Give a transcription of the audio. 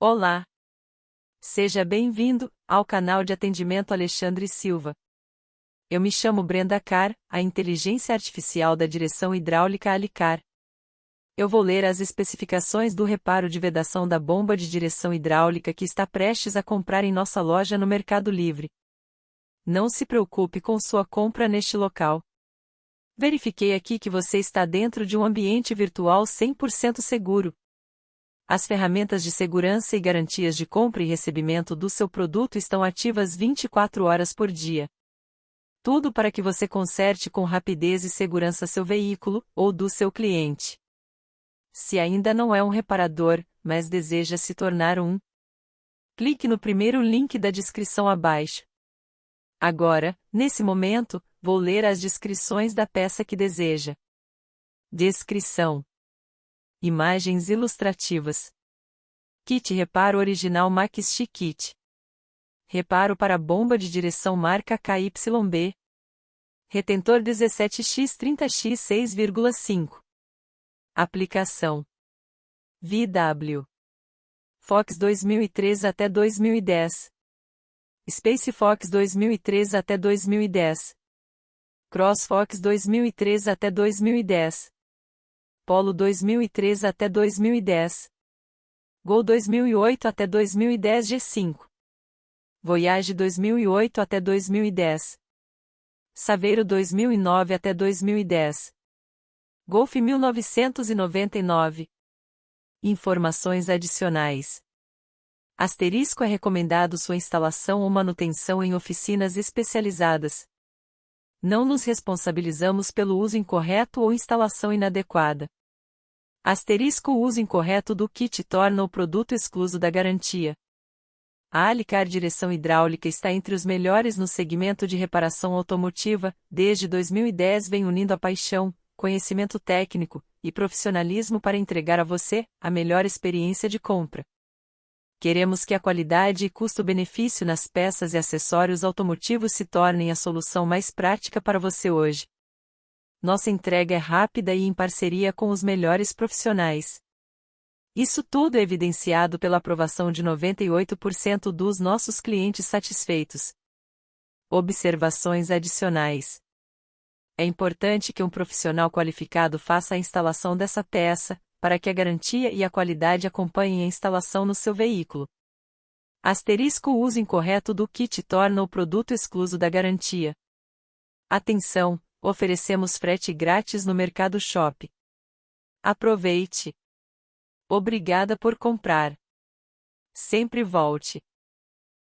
Olá! Seja bem-vindo ao canal de atendimento Alexandre Silva. Eu me chamo Brenda Carr, a inteligência artificial da direção hidráulica Alicar. Eu vou ler as especificações do reparo de vedação da bomba de direção hidráulica que está prestes a comprar em nossa loja no Mercado Livre. Não se preocupe com sua compra neste local. Verifiquei aqui que você está dentro de um ambiente virtual 100% seguro. As ferramentas de segurança e garantias de compra e recebimento do seu produto estão ativas 24 horas por dia. Tudo para que você conserte com rapidez e segurança seu veículo ou do seu cliente. Se ainda não é um reparador, mas deseja se tornar um, clique no primeiro link da descrição abaixo. Agora, nesse momento, vou ler as descrições da peça que deseja. Descrição Imagens ilustrativas. Kit reparo original Maxi Kit. Reparo para bomba de direção marca KYB. Retentor 17X30X 6,5. Aplicação. VW. Fox 2003 até 2010. Space Fox 2003 até 2010. Cross Fox 2003 até 2010. Polo 2003 até 2010. Gol 2008 até 2010 G5. Voyage 2008 até 2010. Saveiro 2009 até 2010. Golf 1999. Informações adicionais. Asterisco é recomendado sua instalação ou manutenção em oficinas especializadas. Não nos responsabilizamos pelo uso incorreto ou instalação inadequada. Asterisco o uso incorreto do kit torna o produto excluso da garantia. A Alicar Direção Hidráulica está entre os melhores no segmento de reparação automotiva, desde 2010 vem unindo a paixão, conhecimento técnico e profissionalismo para entregar a você a melhor experiência de compra. Queremos que a qualidade e custo-benefício nas peças e acessórios automotivos se tornem a solução mais prática para você hoje. Nossa entrega é rápida e em parceria com os melhores profissionais. Isso tudo é evidenciado pela aprovação de 98% dos nossos clientes satisfeitos. Observações adicionais. É importante que um profissional qualificado faça a instalação dessa peça, para que a garantia e a qualidade acompanhem a instalação no seu veículo. Asterisco o uso incorreto do kit torna o produto excluso da garantia. Atenção! Oferecemos frete grátis no Mercado Shop. Aproveite! Obrigada por comprar. Sempre volte.